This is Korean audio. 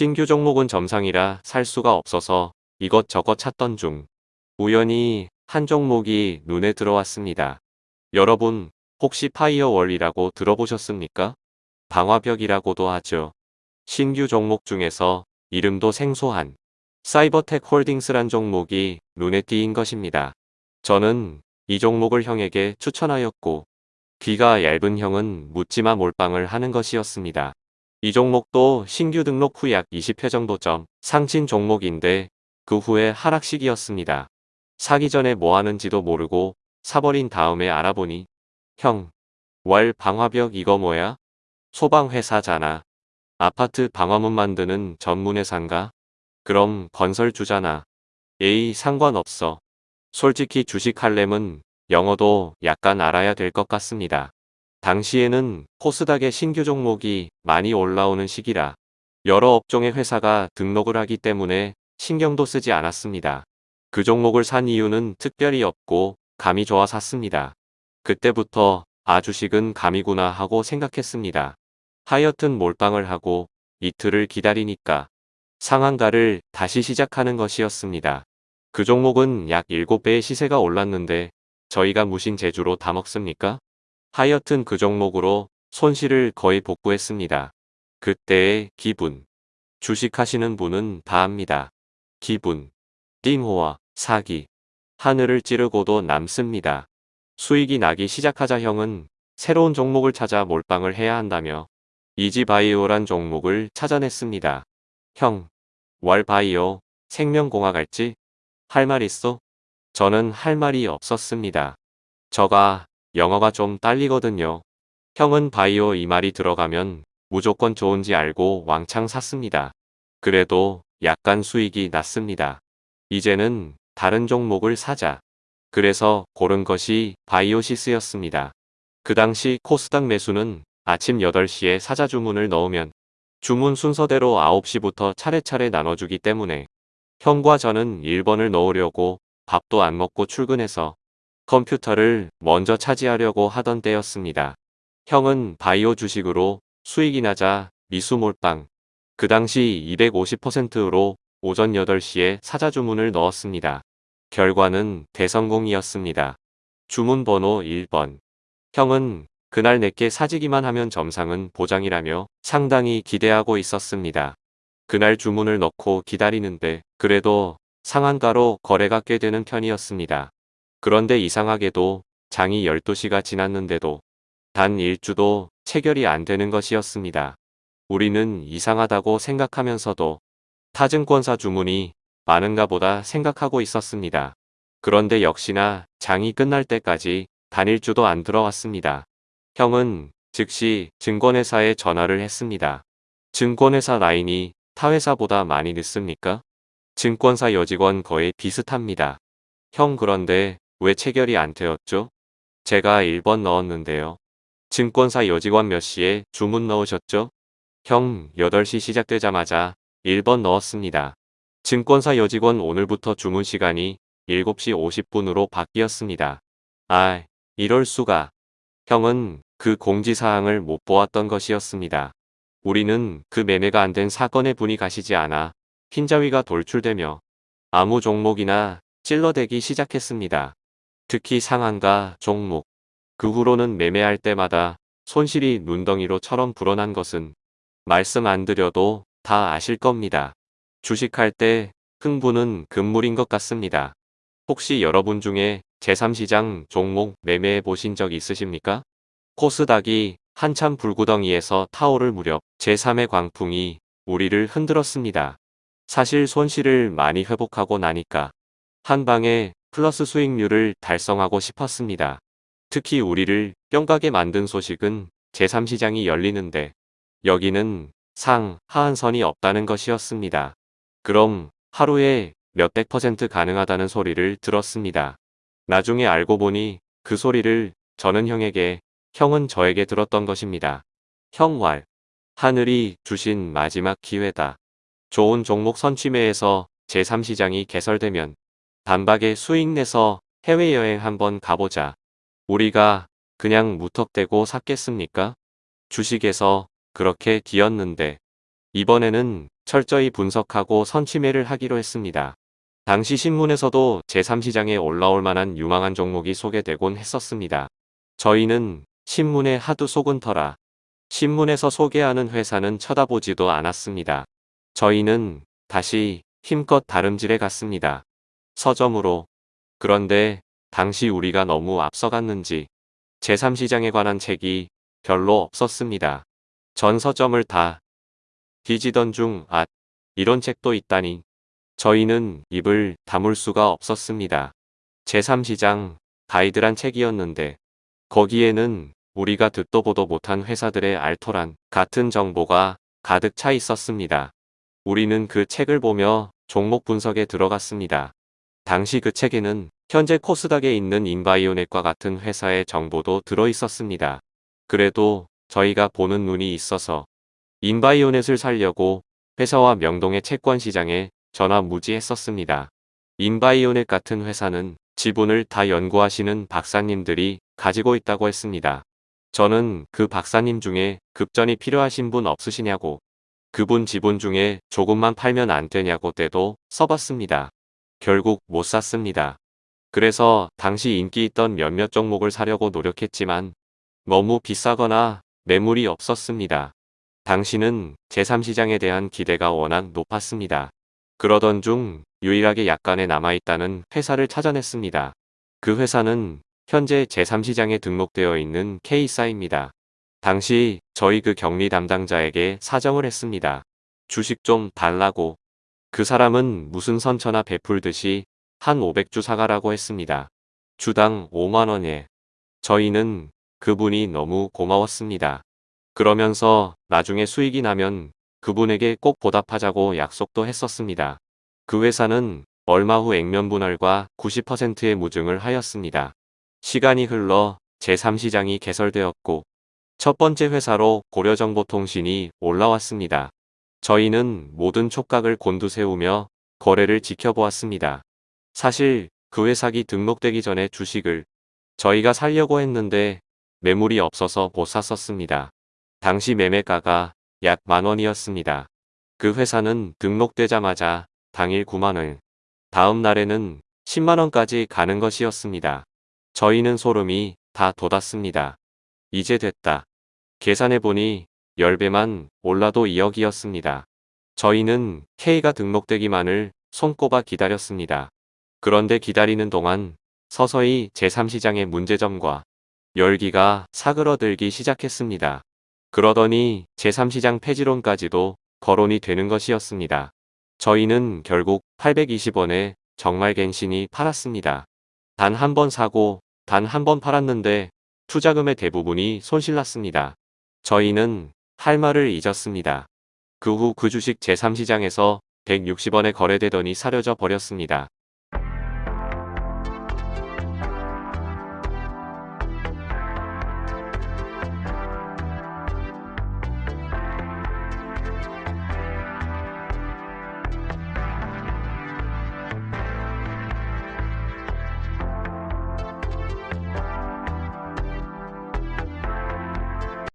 신규 종목은 점상이라 살 수가 없어서 이것저것 찾던 중 우연히 한 종목이 눈에 들어왔습니다. 여러분 혹시 firewall이라고 들어보셨습니까? 방화벽이라고도 하죠. 신규 종목 중에서 이름도 생소한 사이버텍 홀딩스란 종목이 눈에 띄인 것입니다. 저는 이 종목을 형에게 추천하였고 귀가 얇은 형은 묻지마 몰빵을 하는 것이었습니다. 이 종목도 신규 등록 후 약 20회 정도 점 상진 종목인데 그 후에 하락식이었습니다. 사기 전에 뭐 하는지도 모르고 사버린 다음에 알아보니 형, 월 방화벽 이거 뭐야? 소방회사잖아. 아파트 방화문 만드는 전문회사인가? 그럼 건설주잖아. 에이 상관없어. 솔직히 주식할렘은 영어도 약간 알아야 될 것 같습니다. 당시에는 코스닥의 신규 종목이 많이 올라오는 시기라 여러 업종의 회사가 등록을 하기 때문에 신경도 쓰지 않았습니다. 그 종목을 산 이유는 특별히 없고 감이 좋아 샀습니다. 그때부터 아 주식은 감이구나 하고 생각했습니다. 하여튼 몰빵을 하고 이틀을 기다리니까 상한가를 다시 시작하는 것이었습니다. 그 종목은 약 7배의 시세가 올랐는데 저희가 무신 제주로 다 먹습니까? 하여튼 그 종목으로 손실을 거의 복구했습니다. 그때의 기분. 주식하시는 분은 다 압니다. 기분. 띵호와 사기. 하늘을 찌르고도 남습니다. 수익이 나기 시작하자 형은 새로운 종목을 찾아 몰빵을 해야 한다며 이지바이오란 종목을 찾아냈습니다. 형, 월바이오, 생명공학 알지? 할 말 있어? 저는 할 말이 없었습니다. 저가 영어가 좀 딸리거든요. 형은 바이오 이 말이 들어가면 무조건 좋은지 알고 왕창 샀습니다. 그래도 약간 수익이 났습니다. 이제는 다른 종목을 사자. 그래서 고른 것이 바이오시스였습니다. 그 당시 코스닥 매수는 아침 8시에 사자 주문을 넣으면 주문 순서대로 9시부터 차례차례 나눠주기 때문에 형과 저는 1번을 넣으려고 밥도 안 먹고 출근해서 컴퓨터를 먼저 차지하려고 하던 때였습니다. 형은 바이오 주식으로 수익이 나자 미수몰빵 그 당시 250%로 오전 8시에 사자 주문을 넣었습니다. 결과는 대성공이었습니다. 주문 번호 1번 형은 그날 내게 사지기만 하면 점상은 보장이라며 상당히 기대하고 있었습니다. 그날 주문을 넣고 기다리는데 그래도 상한가로 거래가 꽤 되는 편이었습니다. 그런데 이상하게도 장이 12시가 지났는데도 단 1주도 체결이 안 되는 것이었습니다. 우리는 이상하다고 생각하면서도 타증권사 주문이 많은가 보다 생각하고 있었습니다. 그런데 역시나 장이 끝날 때까지 단일주도 안 들어왔습니다. 형은 즉시 증권회사에 전화를 했습니다. 증권회사 라인이 타회사보다 많이 늦습니까? 증권사 여직원 거의 비슷합니다. 형 그런데 왜 체결이 안 되었죠? 제가 1번 넣었는데요. 증권사 여직원 몇 시에 주문 넣으셨죠? 형 8시 시작되자마자 1번 넣었습니다. 증권사 여직원 오늘부터 주문 시간이 7시 50분으로 바뀌었습니다. 아, 이럴 수가. 형은 그 공지사항을 못 보았던 것이었습니다. 우리는 그 매매가 안 된 사건의 분이 가시지 않아 흰자위가 돌출되며 아무 종목이나 찔러대기 시작했습니다. 특히 상한가 종목. 그 후로는 매매할 때마다 손실이 눈덩이로처럼 불어난 것은 말씀 안 드려도 다 아실 겁니다. 주식할 때 흥분은 금물인 것 같습니다. 혹시 여러분 중에 제3시장 종목 매매해 보신 적 있으십니까? 코스닥이 한참 불구덩이에서 타오를 무렵 제3의 광풍이 우리를 흔들었습니다. 사실 손실을 많이 회복하고 나니까 한 방에 플러스 수익률을 달성하고 싶었습니다. 특히 우리를 뿅가게 만든 소식은 제3시장이 열리는데 여기는 상, 하한선이 없다는 것이었습니다. 그럼 하루에 몇백 퍼센트 가능하다는 소리를 들었습니다. 나중에 알고 보니 그 소리를 저는 형에게, 형은 저에게 들었던 것입니다. 형왈, 하늘이 주신 마지막 기회다. 좋은 종목 선취매에서 제3시장이 개설되면 단박에 수익 내서 해외여행 한번 가보자. 우리가 그냥 무턱대고 샀겠습니까? 주식에서 그렇게 기었는데 이번에는 철저히 분석하고 선취매를 하기로 했습니다. 당시 신문에서도 제3시장에 올라올 만한 유망한 종목이 소개되곤 했었습니다. 저희는 신문에 하도 속은 터라 신문에서 소개하는 회사는 쳐다보지도 않았습니다. 저희는 다시 힘껏 다름질해 갔습니다. 서점으로. 그런데 당시 우리가 너무 앞서갔는지 제3시장에 관한 책이 별로 없었습니다. 전 서점을 다 뒤지던 중, 아, 이런 책도 있다니. 저희는 입을 다물 수가 없었습니다. 제3시장 가이드란 책이었는데 거기에는 우리가 듣도 보도 못한 회사들의 알토란 같은 정보가 가득 차 있었습니다. 우리는 그 책을 보며 종목 분석에 들어갔습니다. 당시 그 책에는 현재 코스닥에 있는 인바이오넷과 같은 회사의 정보도 들어 있었습니다. 그래도 저희가 보는 눈이 있어서 인바이오넷을 살려고 회사와 명동의 채권 시장에 전화 무지했었습니다. 인바이오넷 같은 회사는 지분을 다 연구하시는 박사님들이 가지고 있다고 했습니다. 저는 그 박사님 중에 급전이 필요하신 분 없으시냐고 그분 지분 중에 조금만 팔면 안 되냐고 때도 써봤습니다. 결국 못 샀습니다. 그래서 당시 인기 있던 몇몇 종목을 사려고 노력했지만 너무 비싸거나 매물이 없었습니다. 당시는 제3시장에 대한 기대가 워낙 높았습니다. 그러던 중 유일하게 약간의 남아있다는 회사를 찾아냈습니다. 그 회사는 현재 제3시장에 등록되어 있는 K사입니다. 당시 저희 그 격리 담당자에게 사정을 했습니다. 주식 좀 달라고. 그 사람은 무슨 선처나 베풀듯이 한 500주 사가라고 했습니다. 주당 5만원에. 저희는 그분이 너무 고마웠습니다. 그러면서 나중에 수익이 나면 그분에게 꼭 보답하자고 약속도 했었습니다. 그 회사는 얼마 후 액면 분할과 90%의 무증을 하였습니다. 시간이 흘러 제3시장이 개설되었고 첫 번째 회사로 고려정보통신이 올라왔습니다. 저희는 모든 촉각을 곤두세우며 거래를 지켜보았습니다. 사실 그 회사기 등록되기 전에 주식을 저희가 살려고 했는데 매물이 없어서 못 샀었습니다. 당시 매매가가 약 만원이었습니다. 그 회사는 등록되자마자 당일 9만원, 다음 날에는 10만원까지 가는 것이었습니다. 저희는 소름이 다 돋았습니다. 이제 됐다. 계산해보니 10배만 올라도 2억이었습니다. 저희는 K가 등록되기만을 손꼽아 기다렸습니다. 그런데 기다리는 동안 서서히 제3시장의 문제점과 열기가 사그러들기 시작했습니다. 그러더니 제3시장 폐지론까지도 거론이 되는 것이었습니다. 저희는 결국 820원에 정말 갱신이 팔았습니다. 단 한 번 사고 단 한 번 팔았는데 투자금의 대부분이 손실났습니다. 저희는 할 말을 잊었습니다. 그 후 그 주식 제3시장에서 160원에 거래되더니 사려져 버렸습니다.